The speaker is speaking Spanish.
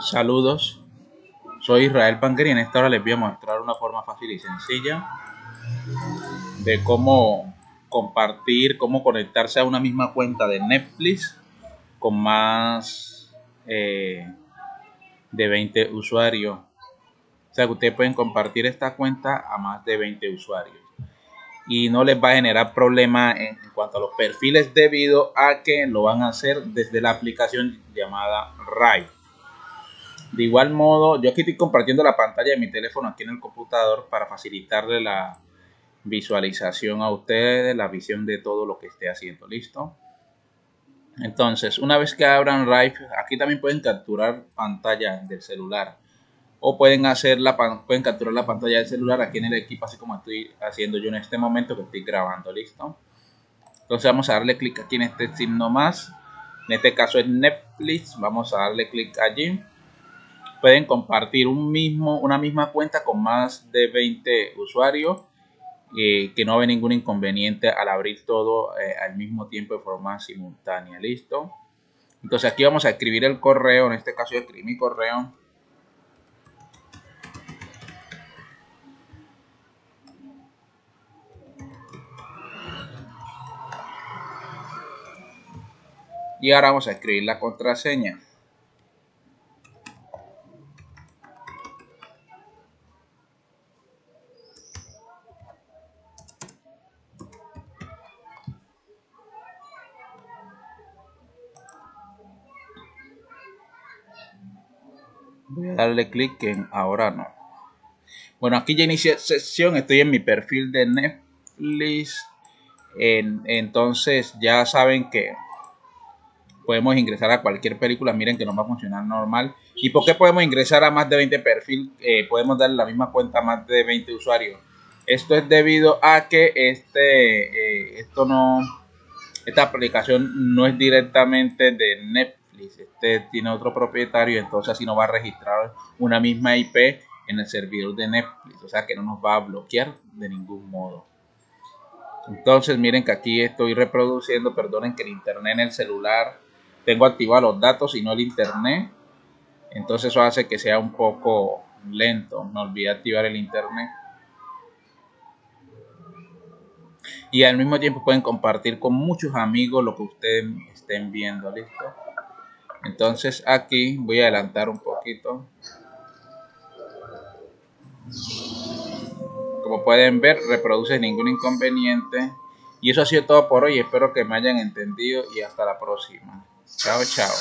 Saludos, soy Israel Panker y en esta hora les voy a mostrar una forma fácil y sencilla de cómo compartir, cómo conectarse a una misma cuenta de Netflix con más eh, de 20 usuarios. O sea que ustedes pueden compartir esta cuenta a más de 20 usuarios y no les va a generar problema en, cuanto a los perfiles debido a que lo van a hacer desde la aplicación llamada Rai. De igual modo, yo aquí estoy compartiendo la pantalla de mi teléfono aquí en el computador para facilitarle la visualización a ustedes, la visión de todo lo que esté haciendo. ¿Listo? Entonces, una vez que abran Drive, aquí también pueden capturar pantalla del celular o pueden hacer la pueden capturar la pantalla del celular aquí en el equipo así como estoy haciendo yo en este momento que estoy grabando listo entonces vamos a darle clic aquí en este signo más en este caso es Netflix vamos a darle clic allí pueden compartir un mismo, una misma cuenta con más de 20 usuarios eh, que no ve ningún inconveniente al abrir todo eh, al mismo tiempo de forma simultánea. ¿Listo? Entonces aquí vamos a escribir el correo. En este caso yo escribí mi correo. Y ahora vamos a escribir la contraseña. Voy a darle clic en ahora no. Bueno aquí ya inicié sesión estoy en mi perfil de Netflix. Entonces ya saben que podemos ingresar a cualquier película miren que nos va a funcionar normal. Y por qué podemos ingresar a más de 20 perfil eh, podemos darle la misma cuenta a más de 20 usuarios. Esto es debido a que este eh, esto no esta aplicación no es directamente de Netflix este tiene otro propietario, entonces así no va a registrar una misma IP en el servidor de Netflix, o sea que no nos va a bloquear de ningún modo. Entonces miren que aquí estoy reproduciendo, perdonen que el internet en el celular, tengo activados los datos y no el internet, entonces eso hace que sea un poco lento, me olvidé activar el internet. Y al mismo tiempo pueden compartir con muchos amigos lo que ustedes estén viendo, ¿listo? Entonces aquí voy a adelantar un poquito. Como pueden ver reproduce ningún inconveniente. Y eso ha sido todo por hoy. Espero que me hayan entendido y hasta la próxima. Chao chao